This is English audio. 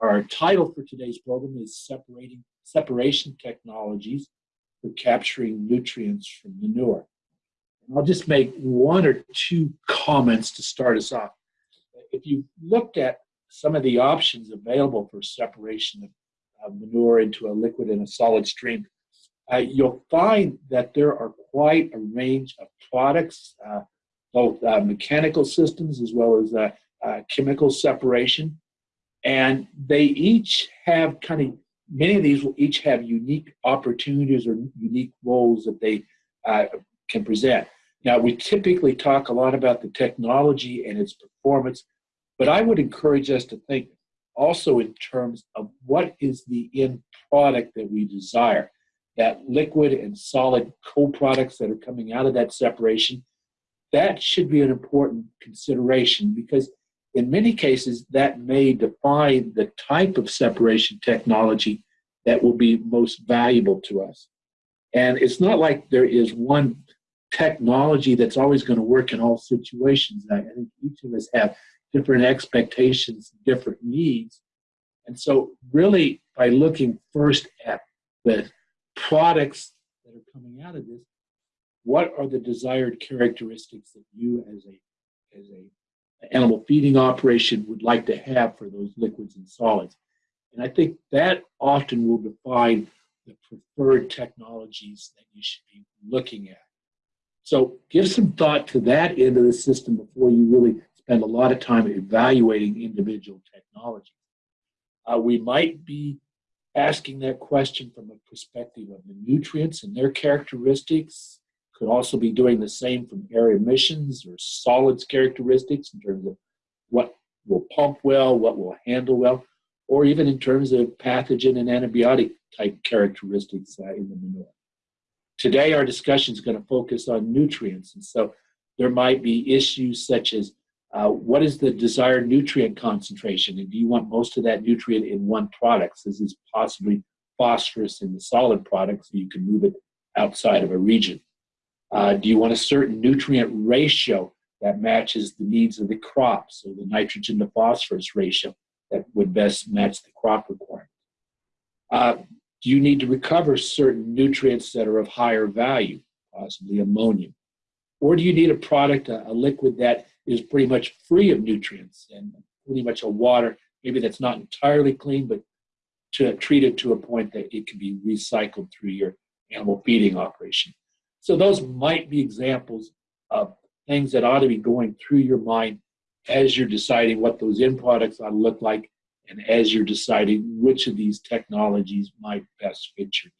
Our title for today's program is Separating Separation Technologies for Capturing Nutrients from Manure. And I'll just make one or two comments to start us off. If you looked at some of the options available for separation of manure into a liquid and a solid stream, uh, you'll find that there are quite a range of products, uh, both uh, mechanical systems as well as uh, uh, chemical separation. And they each have kind of, many of these will each have unique opportunities or unique roles that they uh, can present. Now, we typically talk a lot about the technology and its performance, but I would encourage us to think also in terms of what is the end product that we desire. That liquid and solid co-products that are coming out of that separation, that should be an important consideration because in many cases that may define the type of separation technology that will be most valuable to us. And it's not like there is one technology that's always going to work in all situations. I think each of us have different expectations, different needs. And so, really, by looking first at the products that are coming out of this, what are the desired characteristics that you, as a as a animal feeding operation, would like to have for those liquids and solids? And I think that often will define the preferred technologies that you should be looking at. So give some thought to that end of the system before you really spend a lot of time evaluating individual technologies. Uh, we might be asking that question from a perspective of the nutrients and their characteristics. Could also be doing the same from air emissions or solids characteristics in terms of what will pump well, what will handle well, or even in terms of pathogen and antibiotic type characteristics uh, in the manure. Today, our discussion is going to focus on nutrients. And so there might be issues such as uh, what is the desired nutrient concentration? And do you want most of that nutrient in one product? So this is possibly phosphorus in the solid product, so you can move it outside of a region. Uh, do you want a certain nutrient ratio that matches the needs of the crop? So the nitrogen to phosphorus ratio that would best match the crop requirement. Uh, do you need to recover certain nutrients that are of higher value, possibly ammonium? Or do you need a product, a, a liquid that is pretty much free of nutrients and pretty much a water, maybe that's not entirely clean, but to treat it to a point that it can be recycled through your animal feeding operation. So those might be examples of things that ought to be going through your mind as you're deciding what those end products ought to look like and as you're deciding which of these technologies might best fit your